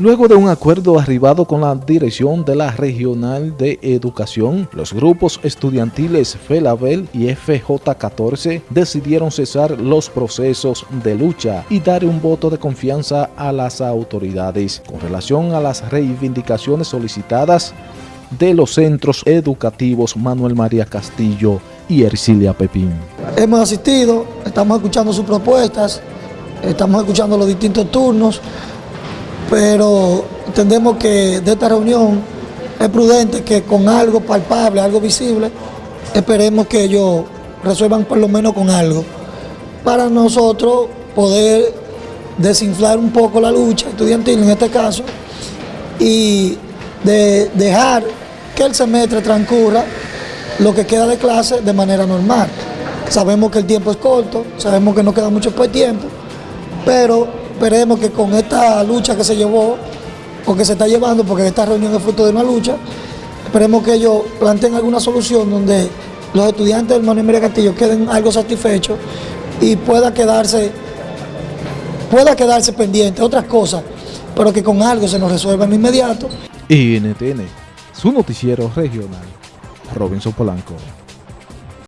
Luego de un acuerdo arribado con la dirección de la Regional de Educación, los grupos estudiantiles FELABEL y FJ14 decidieron cesar los procesos de lucha y dar un voto de confianza a las autoridades con relación a las reivindicaciones solicitadas de los centros educativos Manuel María Castillo y Ercilia Pepín. Hemos asistido, estamos escuchando sus propuestas, estamos escuchando los distintos turnos, pero entendemos que de esta reunión es prudente que con algo palpable, algo visible, esperemos que ellos resuelvan por lo menos con algo, para nosotros poder desinflar un poco la lucha estudiantil en este caso y de dejar que el semestre transcurra lo que queda de clase de manera normal. Sabemos que el tiempo es corto, sabemos que no queda mucho por tiempo, pero esperemos que con esta lucha que se llevó, o que se está llevando, porque esta reunión es fruto de una lucha, esperemos que ellos planteen alguna solución donde los estudiantes del Manuel María Castillo queden algo satisfechos y pueda quedarse, pueda quedarse pendiente, otras cosas, pero que con algo se nos resuelva en inmediato. NTN, su noticiero regional, Robinson Polanco.